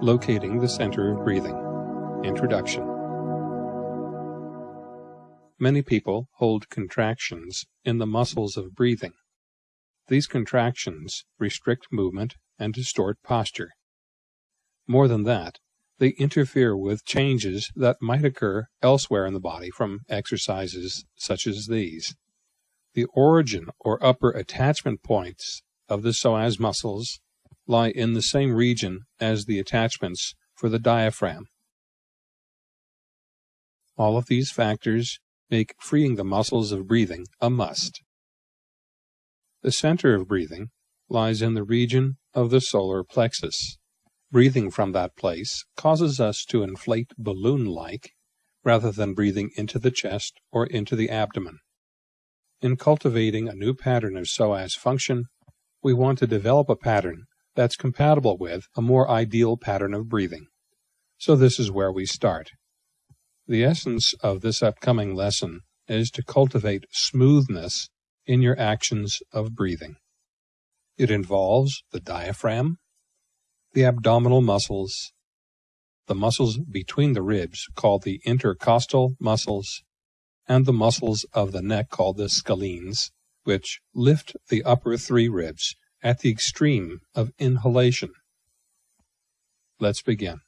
Locating the Center of Breathing Introduction Many people hold contractions in the muscles of breathing. These contractions restrict movement and distort posture. More than that, they interfere with changes that might occur elsewhere in the body from exercises such as these. The origin or upper attachment points of the psoas muscles lie in the same region as the attachments for the diaphragm. All of these factors make freeing the muscles of breathing a must. The center of breathing lies in the region of the solar plexus. Breathing from that place causes us to inflate balloon-like rather than breathing into the chest or into the abdomen. In cultivating a new pattern of psoas function, we want to develop a pattern that's compatible with a more ideal pattern of breathing. So this is where we start. The essence of this upcoming lesson is to cultivate smoothness in your actions of breathing. It involves the diaphragm, the abdominal muscles, the muscles between the ribs called the intercostal muscles, and the muscles of the neck called the scalenes, which lift the upper three ribs at the extreme of inhalation. Let's begin.